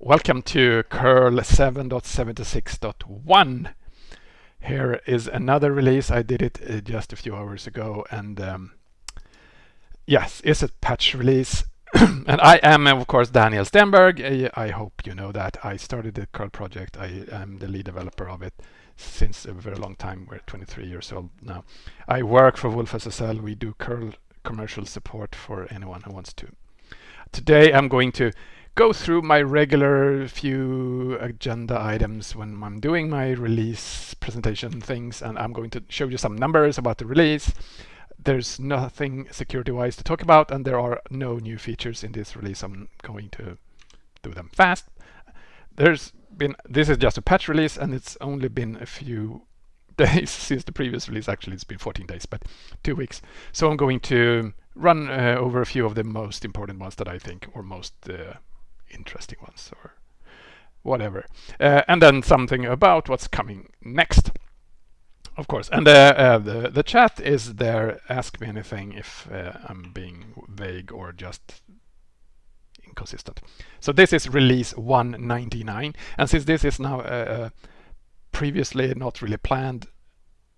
Welcome to curl 7.76.1. Here is another release. I did it uh, just a few hours ago and um, yes, it's a patch release. and I am of course Daniel Stenberg. I, I, hope you know that. I started the curl project. I am the lead developer of it since a very long time. We're 23 years old now. I work for wolfSSL. We do curl commercial support for anyone who wants to. Today I'm going to go through my regular few agenda items when I'm doing my release presentation things and I'm going to show you some numbers about the release. There's nothing security-wise to talk about and there are no new features in this release. I'm going to do them fast. There's been, this is just a patch release and it's only been a few days since the previous release. Actually, it's been 14 days, but two weeks. So I'm going to run uh, over a few of the most important ones that I think or most uh, interesting ones or whatever. Uh, and then something about what's coming next. Of course, and uh, uh, the the chat is there. Ask me anything if uh, I'm being vague or just inconsistent. So this is release 199, and since this is now uh, previously not really planned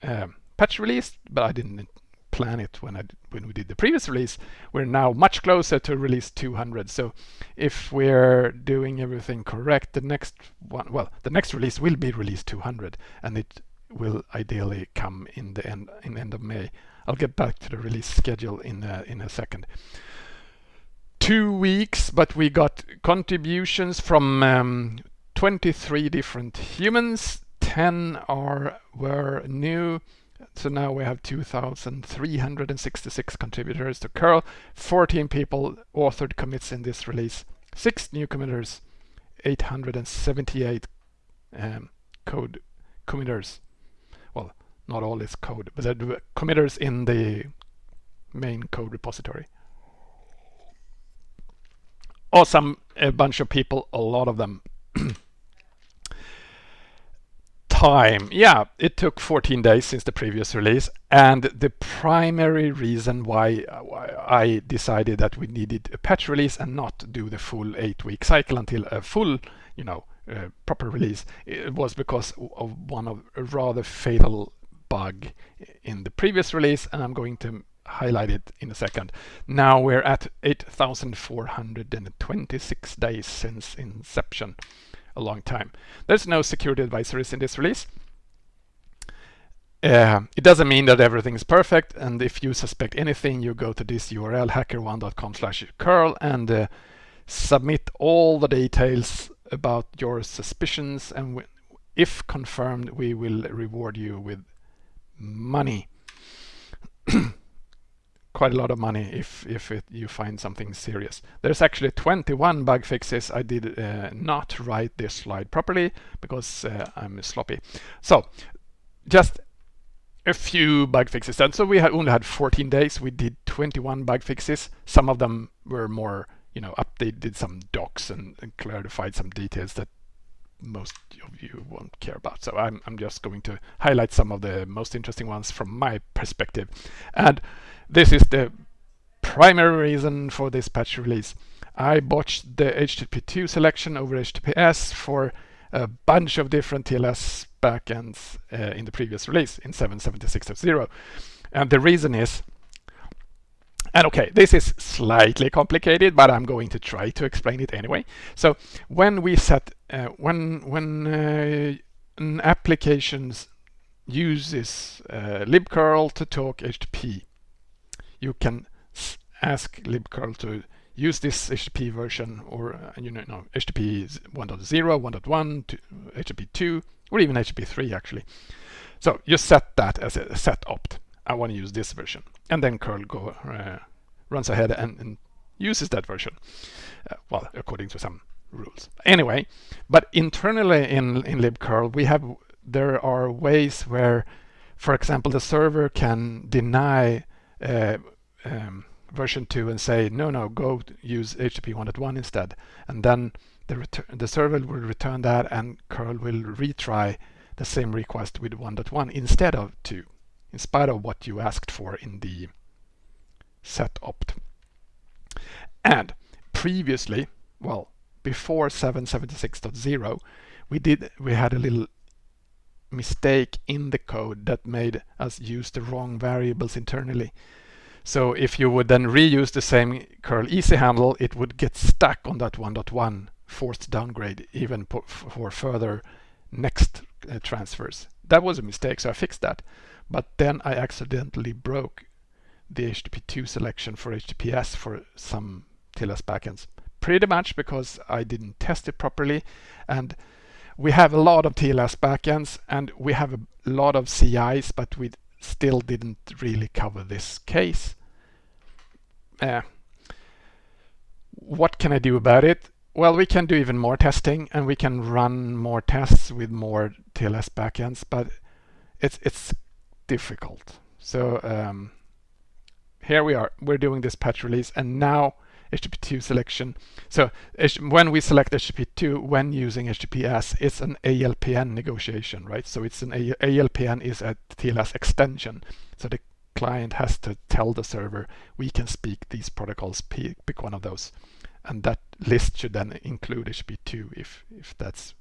um, patch release, but I didn't plan it when I when we did the previous release. We're now much closer to release 200. So if we're doing everything correct, the next one, well, the next release will be release 200, and it will ideally come in the end in end of May. I'll get back to the release schedule in a, in a second. Two weeks, but we got contributions from um, 23 different humans. 10 are were new so now we have 2,366 contributors to curl, 14 people authored commits in this release, six new committers, 878 um, code committers. Well, not all is code, but the committers in the main code repository. Awesome, a bunch of people, a lot of them. time. Yeah, it took 14 days since the previous release. And the primary reason why, I decided that we needed a patch release and not do the full eight week cycle until a full, you know, uh, proper release it was because of one of a rather fatal bug in the previous release. And I'm going to highlight it in a second. Now we're at 8,426 days since inception a long time. There's no security advisories in this release. Uh, it doesn't mean that everything is perfect and if you suspect anything you go to this URL hackerone.com slash curl and uh, submit all the details about your suspicions and if confirmed we will reward you with money. quite a lot of money if if it, you find something serious. There's actually 21 bug fixes. I did uh, not write this slide properly because uh, I'm sloppy. So just a few bug fixes. And so we had only had 14 days. We did 21 bug fixes. Some of them were more, you know, updated some docs and, and clarified some details that most of you won't care about. So I'm, I'm just going to highlight some of the most interesting ones from my perspective. And this is the primary reason for this patch release. I botched the HTTP2 selection over HTTPS for a bunch of different TLS backends uh, in the previous release in 7.76.0. And the reason is, and okay, this is slightly complicated, but I'm going to try to explain it anyway. So when we set, uh, when, when uh, an application uses uh, libcurl to talk HTTP, you can ask libcurl to use this HTTP version or uh, you know no, HTTP 1.0, 1.1, HTTP 2, or even HTTP 3 actually. So you set that as a set opt. I want to use this version, and then curl go uh, runs ahead and, and, uses that version. Uh, well, according to some rules. Anyway, but internally in in libcurl we have there are ways where, for example, the server can deny uh, um, version 2 and say, no, no, go use HTTP 1.1 instead. And then the, the server will return that and curl will retry the same request with 1.1 instead of 2, in spite of what you asked for in the set opt. And previously, well, before 776.0, we did we had a little mistake in the code that made us use the wrong variables internally. So if you would then reuse the same curl easy handle, it would get stuck on that 1.1 forced downgrade even for further next uh, transfers. That was a mistake, so I fixed that. But then I accidentally broke the HTTP2 selection for HTTPS for some TLS backends. Pretty much because I didn't test it properly and we have a lot of TLS backends and we have a lot of CIs, but we still didn't really cover this case. Uh, what can I do about it? Well, we can do even more testing and we can run more tests with more TLS backends, but it's it's difficult. So um, here we are. We're doing this patch release, and now HTTP2 selection. So when we select HTTP2 when using HTTPS, it's an ALPN negotiation, right? So it's an A ALPN is a TLS extension. So the client has to tell the server we can speak these protocols, pick one of those. And that list should then include HTTP2 if, if that's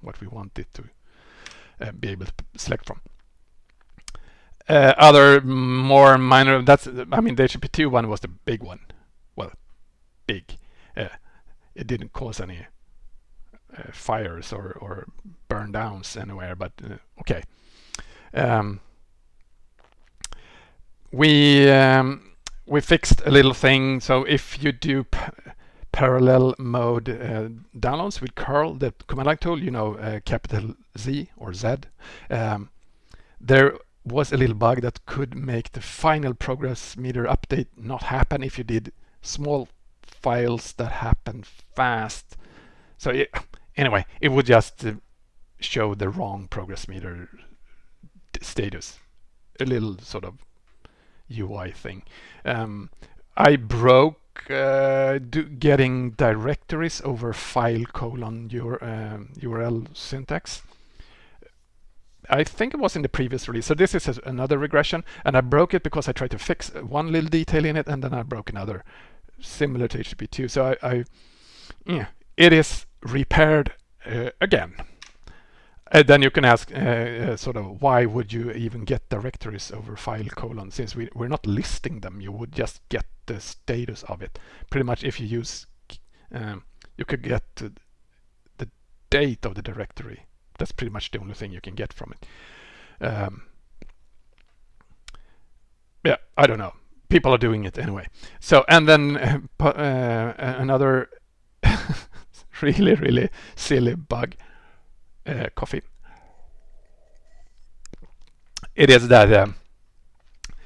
what we want it to uh, be able to select from. Uh, other more minor, that's, I mean, the HTTP2 one was the big one big. Uh, it didn't cause any uh, fires or, or burn downs anywhere, but uh, okay. Um, we um, we fixed a little thing. So if you do parallel mode uh, downloads with curl, the command line tool, you know, uh, capital Z or Z, um, there was a little bug that could make the final progress meter update not happen if you did small files that happen fast. So it, anyway, it would just uh, show the wrong progress meter status. A little sort of UI thing. Um, I broke uh, getting directories over file colon your, um, URL syntax. I think it was in the previous release. So this is another regression and I broke it because I tried to fix one little detail in it and then I broke another similar to HTTP2. So I, I yeah, it is repaired uh, again. And then you can ask uh, uh, sort of why would you even get directories over file colon since we, we're not listing them. You would just get the status of it. Pretty much if you use um, you could get the date of the directory. That's pretty much the only thing you can get from it. Um, yeah I don't know people are doing it anyway. So, and then uh, uh another really, really silly bug, uh, coffee. It is that, um,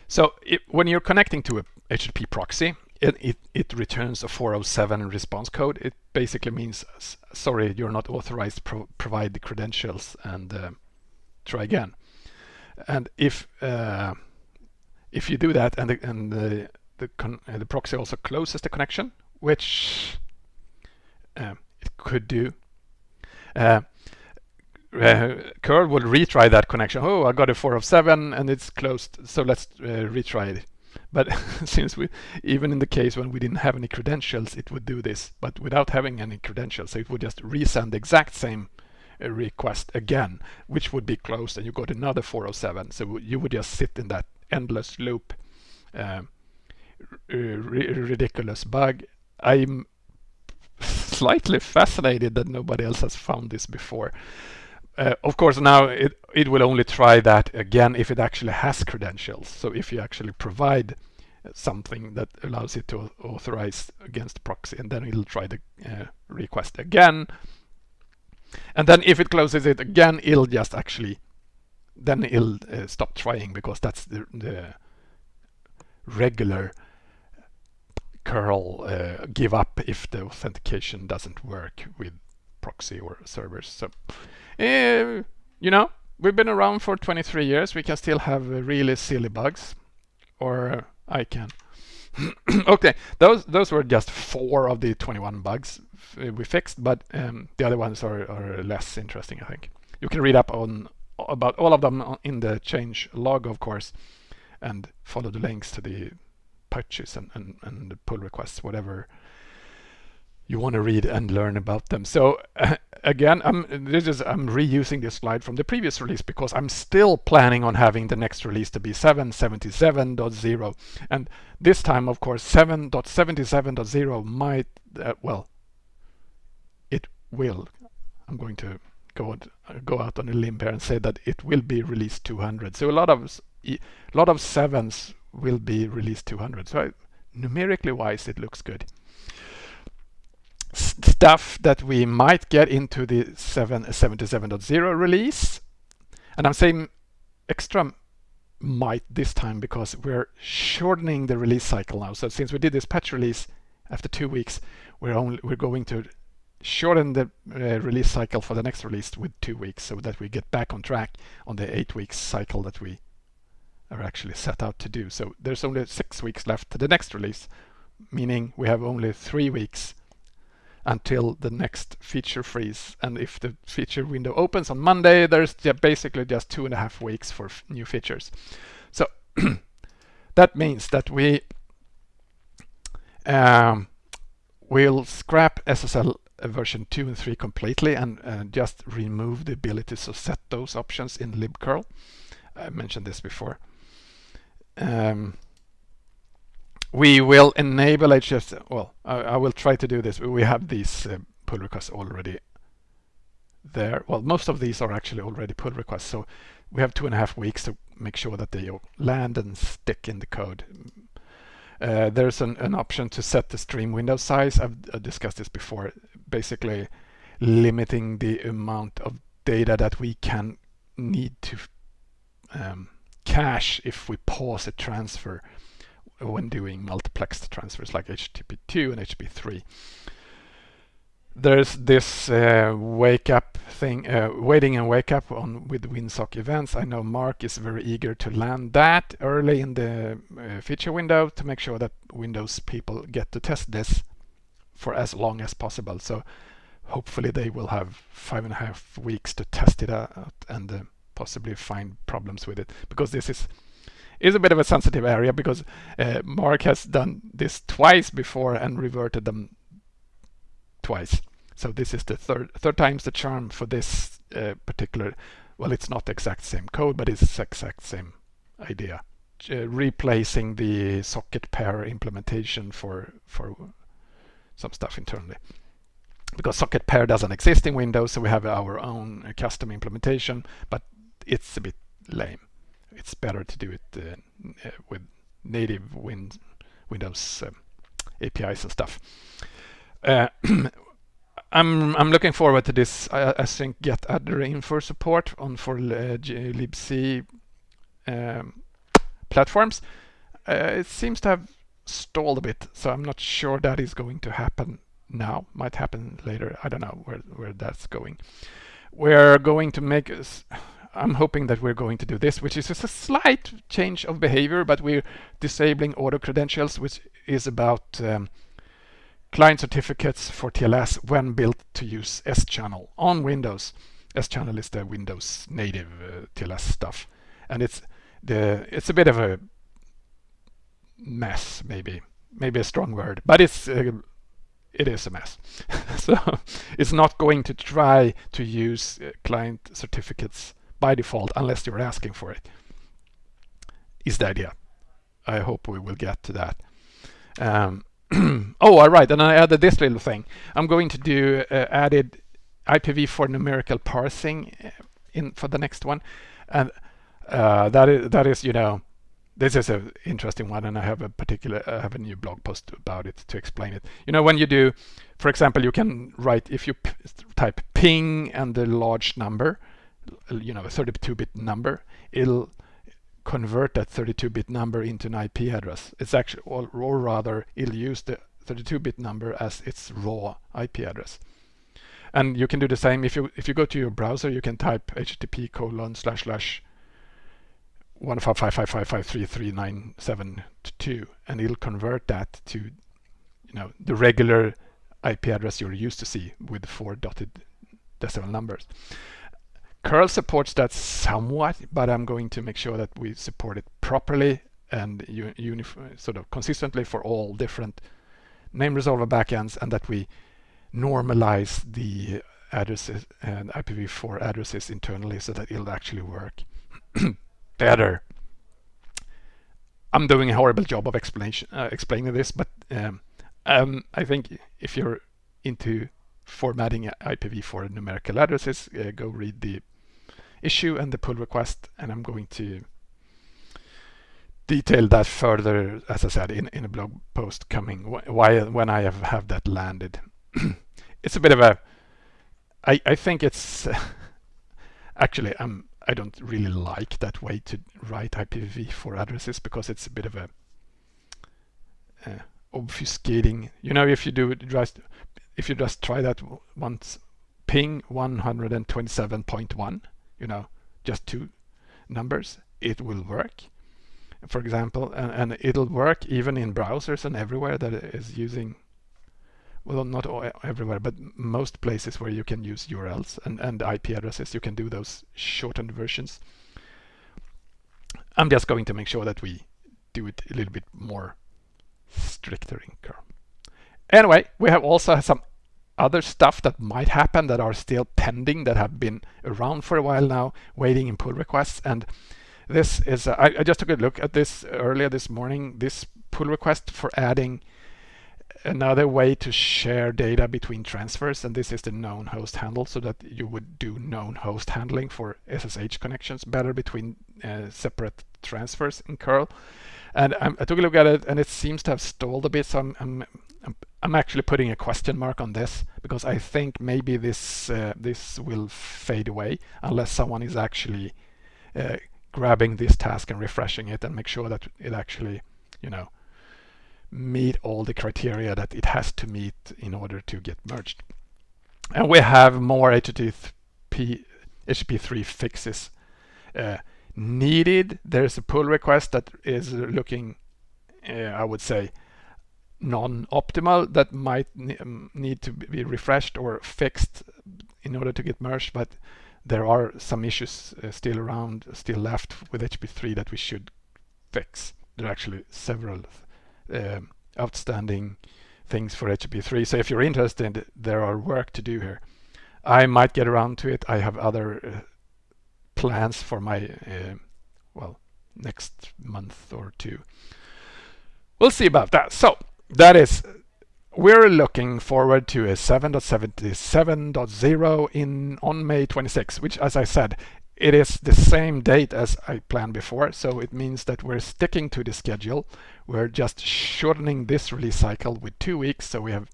so it, when you're connecting to a HTTP proxy, it, it, it, returns a 407 response code. It basically means, sorry, you're not authorized pro provide the credentials and uh, try again. And if uh, if you do that and the, and the, the, uh, the proxy also closes the connection, which uh, it could do, uh, uh, curl will retry that connection. Oh, I got a 4 of 7 and it's closed, so let's uh, retry it. But since we, even in the case when we didn't have any credentials, it would do this. But without having any credentials, so it would just resend the exact same uh, request again, which would be closed, and you got another 407. So you would just sit in that endless loop. Uh, ridiculous bug. I'm slightly fascinated that nobody else has found this before. Uh, of course, now it, it will only try that again if it actually has credentials. So if you actually provide something that allows it to authorize against proxy, and then it'll try the uh, request again. And then if it closes it again, it'll just actually then it'll uh, stop trying because that's the, the regular curl uh, give up if the authentication doesn't work with proxy or servers. So, uh, you know, we've been around for 23 years. We can still have really silly bugs, or I can. okay, those those were just four of the 21 bugs we fixed, but um, the other ones are, are less interesting, I think. You can read up on about all of them in the change log, of course, and follow the links to the patches and, and, and the pull requests, whatever you want to read and learn about them. So uh, again, I'm this is I'm reusing this slide from the previous release because I'm still planning on having the next release to be 777.0, and this time, of course, 7.77.0 might uh, well, it will. I'm going to go out, uh, go out on a limb here and say that it will be released 200. So a lot of a lot of sevens will be released 200. So I, numerically wise, it looks good stuff that we might get into the 777.0 uh, release. And I'm saying extra might this time because we're shortening the release cycle now. So since we did this patch release after two weeks, we're only we're going to shorten the uh, release cycle for the next release with two weeks so that we get back on track on the eight weeks cycle that we are actually set out to do. So there's only six weeks left to the next release, meaning we have only three weeks until the next feature freeze. And if the feature window opens on Monday, there's basically just two and a half weeks for new features. So that means that we um, will scrap SSL version 2 and 3 completely and uh, just remove the ability to set those options in libcurl. I mentioned this before. Um, we will enable HSTS. Well, I, I, will try to do this. We have these uh, pull requests already there. Well, most of these are actually already pull requests. So we have two and a half weeks to make sure that they land and stick in the code. Uh, there's an, an, option to set the stream window size. I've, I've discussed this before. Basically limiting the amount of data that we can need to um, cache if we pause a transfer when doing multiplexed transfers like HTTP2 and HTTP3. There's this uh, wake up thing, uh, waiting and wake up on with WinSock events. I know Mark is very eager to land that early in the uh, feature window to make sure that Windows people get to test this for as long as possible. So hopefully they will have five and a half weeks to test it out and uh, possibly find problems with it because this is is a bit of a sensitive area because uh, Mark has done this twice before and reverted them twice. So this is the third third time's the charm for this uh, particular. Well, it's not exact same code, but it's exact same idea. Uh, replacing the socket pair implementation for for some stuff internally because socket pair doesn't exist in Windows, so we have our own uh, custom implementation, but it's a bit lame it's better to do it uh, uh, with native win Windows um, APIs and stuff. Uh, I'm I'm looking forward to this. I, think getaddrinfo support on for uh, libc um, platforms. Uh, it seems to have stalled a bit, so I'm not sure that is going to happen now. Might happen later. I don't know where where that's going. We're going to make us I'm hoping that we're going to do this, which is just a slight change of behavior, but we're disabling auto credentials, which is about um, client certificates for TLS when built to use S-channel on Windows. S-channel is the Windows native uh, TLS stuff, and it's the it's a bit of a mess, maybe maybe a strong word, but it's uh, it is a mess. so it's not going to try to use uh, client certificates by default unless you're asking for it is the idea. I hope we will get to that. Um, oh, all right, and I added this little thing. I'm going to do uh, added IPv4 numerical parsing uh, in for the next one, and uh, that is that is you know this is an interesting one, and I have a particular I have a new blog post about it to explain it. You know when you do, for example, you can write if you type ping and the large number, you know, a 32-bit number, it'll convert that 32-bit number into an IP address. It's actually, or, or rather, it'll use the 32-bit number as its raw IP address. And you can do the same if you if you go to your browser, you can type http colon slash slash one five five five five five three three nine seven two, and it'll convert that to you know the regular IP address you're used to see with four dotted decimal numbers. Curl supports that somewhat, but I'm going to make sure that we support it properly and sort of consistently for all different name resolver backends and that we normalize the addresses uh, and IPv4 addresses internally so that it'll actually work better. I'm doing a horrible job of explanation uh, explaining this, but um, um, I think if you're into formatting IPv4 numerical addresses, uh, go read the issue and the pull request, and I'm going to detail that further, as I said, in, in a blog post coming why when I have, have that landed. it's a bit of a I, I think it's actually um I don't really like that way to write IPv4 addresses because it's a bit of a uh, obfuscating. You know, if you do just if you just try that once, ping 127.1, you know, just two numbers, it will work. For example, and, and it'll work even in browsers and everywhere that is using well, not everywhere, but most places where you can use URLs and, and IP addresses, you can do those shortened versions. I'm just going to make sure that we do it a little bit more stricter in curl. Anyway, we have also some other stuff that might happen that are still pending that have been around for a while now, waiting in pull requests. And this is, uh, I, I just took a look at this earlier this morning, this pull request for adding another way to share data between transfers and this is the known host handle so that you would do known host handling for SSH connections better between uh, separate transfers in curl. And I'm, i took a look at it and it seems to have stalled a bit so I'm, I'm, I'm, actually putting a question mark on this because I think maybe this uh, this will fade away unless someone is actually uh, grabbing this task and refreshing it and make sure that it actually you know meet all the criteria that it has to meet in order to get merged. And we have more HTTP, HTTP3 fixes uh, needed. There's a pull request that is looking, uh, I would say, non-optimal that might um, need to be refreshed or fixed in order to get merged, but there are some issues uh, still around, still left with HTTP3 that we should fix. There are actually several outstanding things for HTTP3. So if you're interested, there are work to do here. I might get around to it. I have other uh, plans for my, uh, well, next month or two. We'll see about that. So that is, we're looking forward to a 7.77.0 in on May 26, which as I said, it is the same date as I planned before, so it means that we're sticking to the schedule. We're just shortening this release cycle with two weeks, so we have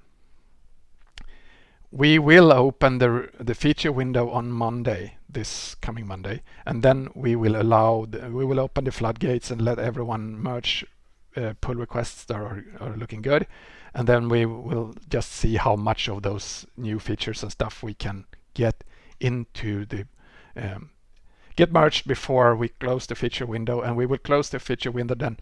we will open the the feature window on Monday, this coming Monday, and then we will allow the, we will open the floodgates and let everyone merge uh, pull requests that are, are looking good, and then we will just see how much of those new features and stuff we can get into the um, get merged before we close the feature window and we will close the feature window then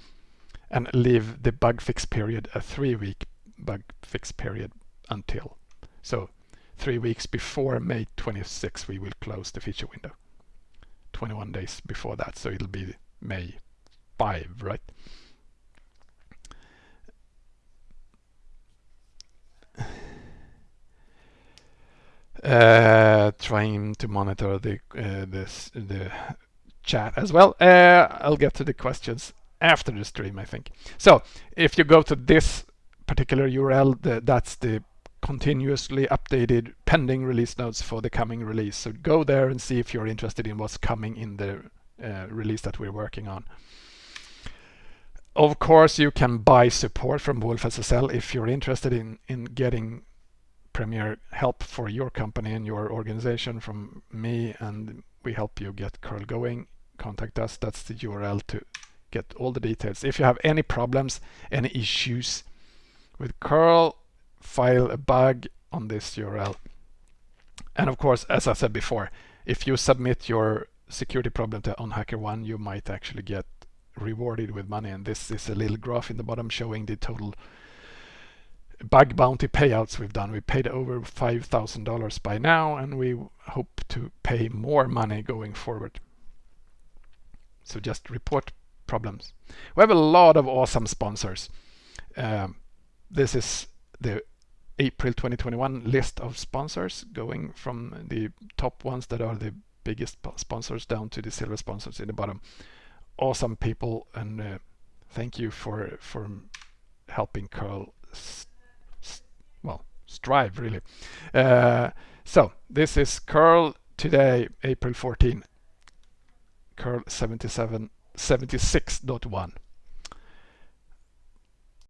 and leave the bug fix period a three week bug fix period until. So three weeks before May 26 we will close the feature window. 21 days before that so it'll be May 5 right uh, trying to monitor the uh, this the chat as well. Uh, I'll get to the questions after the stream, I think. So if you go to this particular URL, the, that's the continuously updated pending release notes for the coming release. So go there and see if you're interested in what's coming in the uh, release that we're working on. Of course, you can buy support from wolfSSL if you're interested in, in getting premier help for your company and your organization from me and we help you get curl going. Contact us. That's the url to get all the details. If you have any problems any issues with curl file a bug on this url and of course as i said before if you submit your security problem to on HackerOne you might actually get rewarded with money. And this is a little graph in the bottom showing the total bug bounty payouts we've done. We paid over $5,000 by now, and we hope to pay more money going forward. So just report problems. We have a lot of awesome sponsors. Um, this is the April 2021 list of sponsors going from the top ones that are the biggest sponsors down to the silver sponsors in the bottom. Awesome people and uh, thank you for, for helping Curl strive really. Uh, so this is curl today, April 14, curl 77, 76.1.